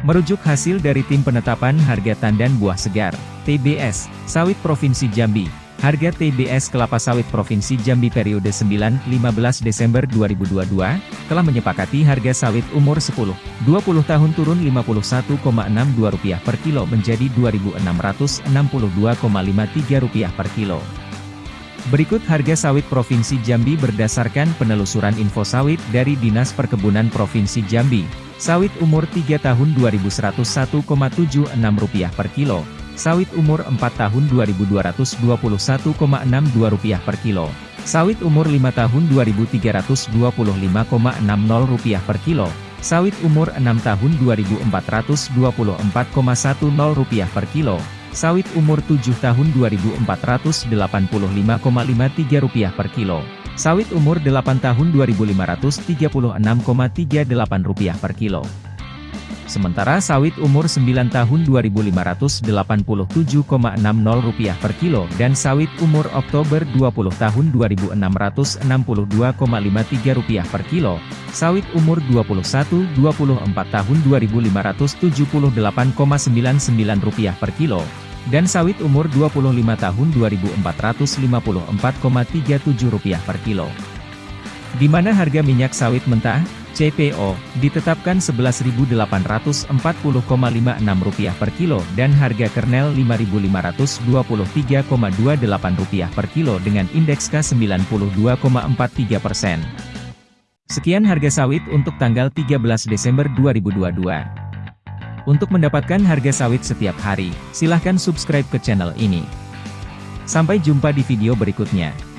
Merujuk hasil dari Tim Penetapan Harga Tandan Buah Segar, TBS, Sawit Provinsi Jambi, harga TBS kelapa sawit Provinsi Jambi periode 9-15 Desember 2022, telah menyepakati harga sawit umur 10-20 tahun turun Rp51,62 per kilo menjadi Rp2.662,53 per kilo. Berikut harga sawit Provinsi Jambi berdasarkan penelusuran info sawit dari Dinas Perkebunan Provinsi Jambi, Sawit umur 3 tahun Rp2.101,76 per kilo. Sawit umur 4 tahun Rp2.221,62 per kilo. Sawit umur 5 tahun Rp2.325,60 per kilo. Sawit umur 6 tahun Rp2.424,10 per kilo. Sawit umur 7 tahun Rp2.485,53 per kilo. Sawit umur 8 tahun Rp2.536,38 per kilo. Sementara sawit umur 9 tahun Rp2.587,60 per kilo dan sawit umur Oktober 20 tahun Rp2.662,53 per kilo, sawit umur 21-24 tahun Rp2.578,99 per kilo, dan sawit umur 25 tahun Rp2.454,37 per kilo. Di mana harga minyak sawit mentah, CPO, ditetapkan Rp11.840,56 per kilo dan harga kernel Rp5.523,28 per kilo dengan indeks K92,43 persen. Sekian harga sawit untuk tanggal 13 Desember 2022. Untuk mendapatkan harga sawit setiap hari, silahkan subscribe ke channel ini. Sampai jumpa di video berikutnya.